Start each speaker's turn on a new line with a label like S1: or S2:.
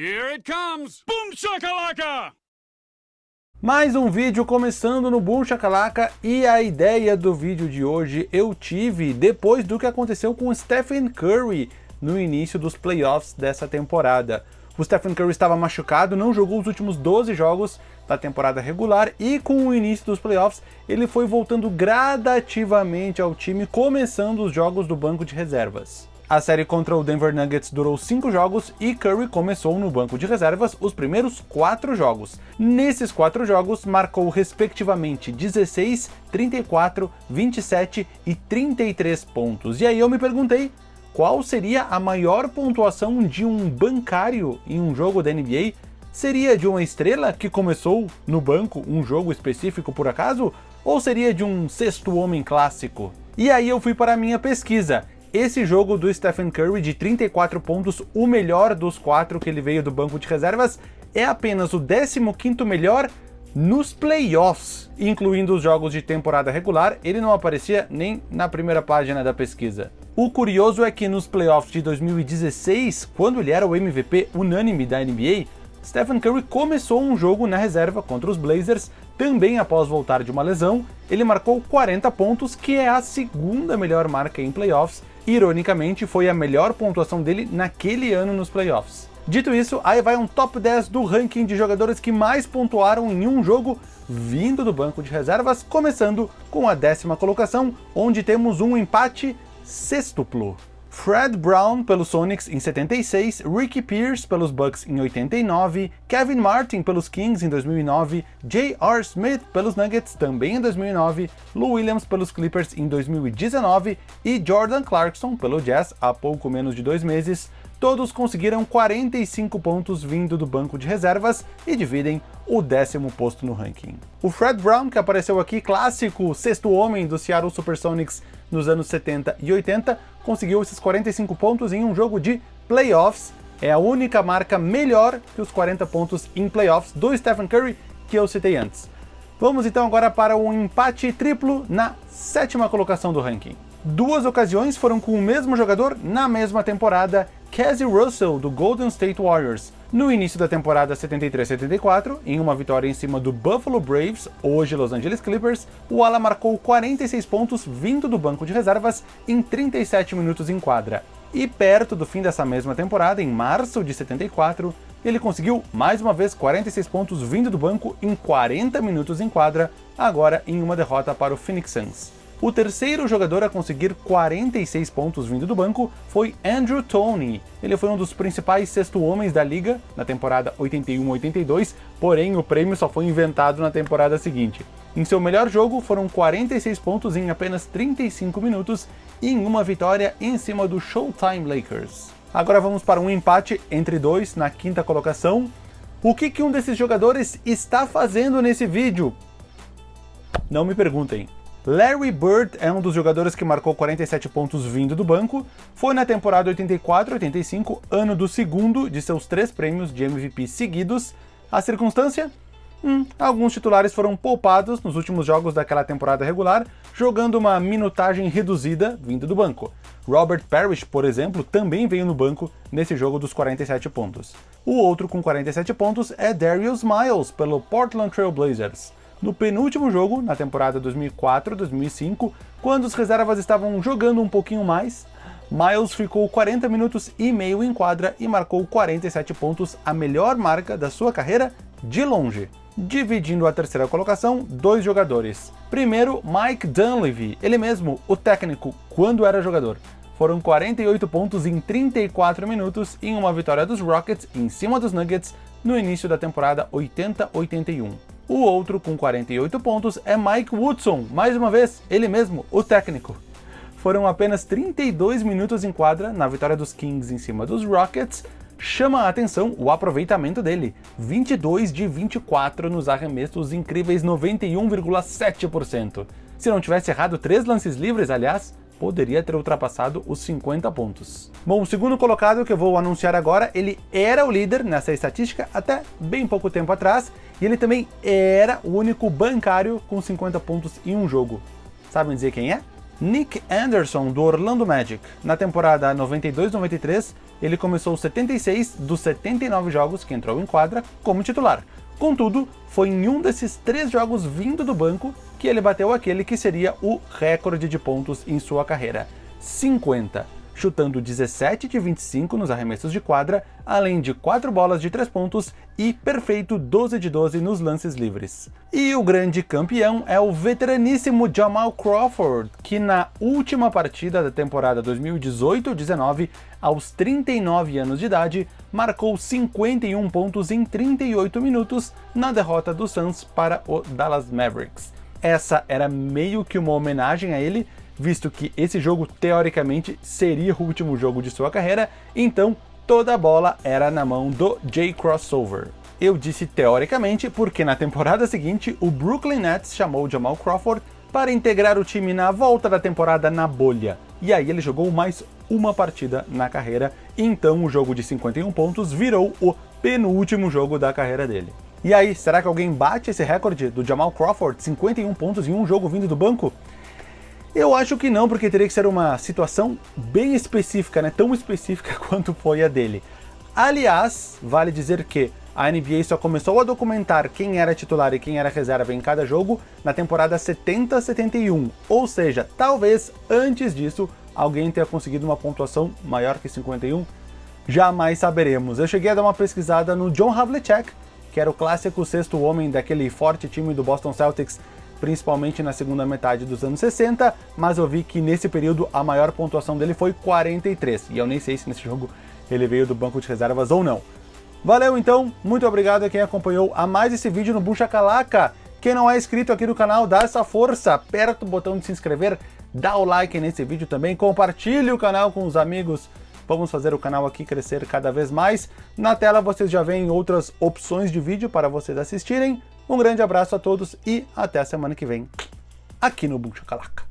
S1: Here it comes! Boom shakalaka!
S2: Mais um vídeo começando no Boom Shakalaka e a ideia do vídeo de hoje eu tive depois do que aconteceu com Stephen Curry no início dos playoffs dessa temporada. O Stephen Curry estava machucado, não jogou os últimos 12 jogos da temporada regular e com o início dos playoffs ele foi voltando gradativamente ao time, começando os jogos do banco de reservas. A série contra o Denver Nuggets durou 5 jogos e Curry começou no banco de reservas os primeiros 4 jogos. Nesses 4 jogos, marcou respectivamente 16, 34, 27 e 33 pontos. E aí eu me perguntei, qual seria a maior pontuação de um bancário em um jogo da NBA? Seria de uma estrela que começou no banco um jogo específico por acaso? Ou seria de um sexto homem clássico? E aí eu fui para a minha pesquisa, esse jogo do Stephen Curry de 34 pontos, o melhor dos quatro que ele veio do banco de reservas, é apenas o 15º melhor nos playoffs, incluindo os jogos de temporada regular, ele não aparecia nem na primeira página da pesquisa. O curioso é que nos playoffs de 2016, quando ele era o MVP unânime da NBA, Stephen Curry começou um jogo na reserva contra os Blazers, também após voltar de uma lesão, ele marcou 40 pontos, que é a segunda melhor marca em playoffs, ironicamente foi a melhor pontuação dele naquele ano nos playoffs. Dito isso, aí vai um top 10 do ranking de jogadores que mais pontuaram em um jogo vindo do banco de reservas, começando com a décima colocação, onde temos um empate sextuplo. Fred Brown pelos Sonics em 76, Ricky Pierce pelos Bucks em 89, Kevin Martin pelos Kings em 2009, J.R. Smith pelos Nuggets também em 2009, Lou Williams pelos Clippers em 2019 e Jordan Clarkson pelo Jazz há pouco menos de dois meses, todos conseguiram 45 pontos vindo do banco de reservas e dividem o décimo posto no ranking. O Fred Brown, que apareceu aqui, clássico sexto homem do Seattle Supersonics nos anos 70 e 80, conseguiu esses 45 pontos em um jogo de playoffs. É a única marca melhor que os 40 pontos em playoffs do Stephen Curry que eu citei antes. Vamos então agora para um empate triplo na sétima colocação do ranking. Duas ocasiões foram com o mesmo jogador na mesma temporada, Cassie Russell, do Golden State Warriors. No início da temporada 73-74, em uma vitória em cima do Buffalo Braves, hoje Los Angeles Clippers, o ala marcou 46 pontos vindo do banco de reservas em 37 minutos em quadra. E perto do fim dessa mesma temporada, em março de 74, ele conseguiu mais uma vez 46 pontos vindo do banco em 40 minutos em quadra, agora em uma derrota para o Phoenix Suns. O terceiro jogador a conseguir 46 pontos vindo do banco foi Andrew Toney. Ele foi um dos principais sexto homens da liga na temporada 81-82, porém o prêmio só foi inventado na temporada seguinte. Em seu melhor jogo foram 46 pontos em apenas 35 minutos e em uma vitória em cima do Showtime Lakers. Agora vamos para um empate entre dois na quinta colocação. O que, que um desses jogadores está fazendo nesse vídeo? Não me perguntem. Larry Bird é um dos jogadores que marcou 47 pontos vindo do banco, foi na temporada 84-85, ano do segundo de seus três prêmios de MVP seguidos. A circunstância? Hum, alguns titulares foram poupados nos últimos jogos daquela temporada regular, jogando uma minutagem reduzida vindo do banco. Robert Parrish, por exemplo, também veio no banco nesse jogo dos 47 pontos. O outro com 47 pontos é Darius Miles, pelo Portland Trail Blazers no penúltimo jogo, na temporada 2004-2005, quando os reservas estavam jogando um pouquinho mais, Miles ficou 40 minutos e meio em quadra e marcou 47 pontos, a melhor marca da sua carreira de longe. Dividindo a terceira colocação, dois jogadores. Primeiro, Mike Dunleavy, ele mesmo, o técnico, quando era jogador. Foram 48 pontos em 34 minutos em uma vitória dos Rockets em cima dos Nuggets no início da temporada 80-81. O outro, com 48 pontos, é Mike Woodson, mais uma vez, ele mesmo, o técnico. Foram apenas 32 minutos em quadra na vitória dos Kings em cima dos Rockets, chama a atenção o aproveitamento dele, 22 de 24 nos arremessos incríveis 91,7%. Se não tivesse errado três lances livres, aliás, poderia ter ultrapassado os 50 pontos. Bom, o segundo colocado que eu vou anunciar agora, ele era o líder nessa estatística até bem pouco tempo atrás, e ele também era o único bancário com 50 pontos em um jogo. Sabem dizer quem é? Nick Anderson, do Orlando Magic. Na temporada 92-93, ele começou 76 dos 79 jogos que entrou em quadra como titular. Contudo, foi em um desses três jogos vindo do banco que ele bateu aquele que seria o recorde de pontos em sua carreira, 50 chutando 17 de 25 nos arremessos de quadra, além de 4 bolas de 3 pontos e perfeito 12 de 12 nos lances livres. E o grande campeão é o veteraníssimo Jamal Crawford, que na última partida da temporada 2018-19, aos 39 anos de idade, marcou 51 pontos em 38 minutos na derrota do Suns para o Dallas Mavericks. Essa era meio que uma homenagem a ele, visto que esse jogo teoricamente seria o último jogo de sua carreira, então toda a bola era na mão do Jay Crossover. Eu disse teoricamente porque na temporada seguinte o Brooklyn Nets chamou Jamal Crawford para integrar o time na volta da temporada na bolha. E aí ele jogou mais uma partida na carreira, então o jogo de 51 pontos virou o penúltimo jogo da carreira dele. E aí, será que alguém bate esse recorde do Jamal Crawford, 51 pontos em um jogo vindo do banco? Eu acho que não, porque teria que ser uma situação bem específica, né? tão específica quanto foi a dele. Aliás, vale dizer que a NBA só começou a documentar quem era titular e quem era reserva em cada jogo na temporada 70-71, ou seja, talvez antes disso alguém tenha conseguido uma pontuação maior que 51, jamais saberemos. Eu cheguei a dar uma pesquisada no John Havlicek, que era o clássico sexto homem daquele forte time do Boston Celtics principalmente na segunda metade dos anos 60, mas eu vi que nesse período a maior pontuação dele foi 43, e eu nem sei se nesse jogo ele veio do banco de reservas ou não. Valeu então, muito obrigado a quem acompanhou a mais esse vídeo no Bucha Calaca. Quem não é inscrito aqui no canal, dá essa força, aperta o botão de se inscrever, dá o like nesse vídeo também, compartilhe o canal com os amigos, vamos fazer o canal aqui crescer cada vez mais. Na tela vocês já veem outras opções de vídeo para vocês assistirem. Um grande abraço a todos e até a semana que vem aqui no Bucha Calaca.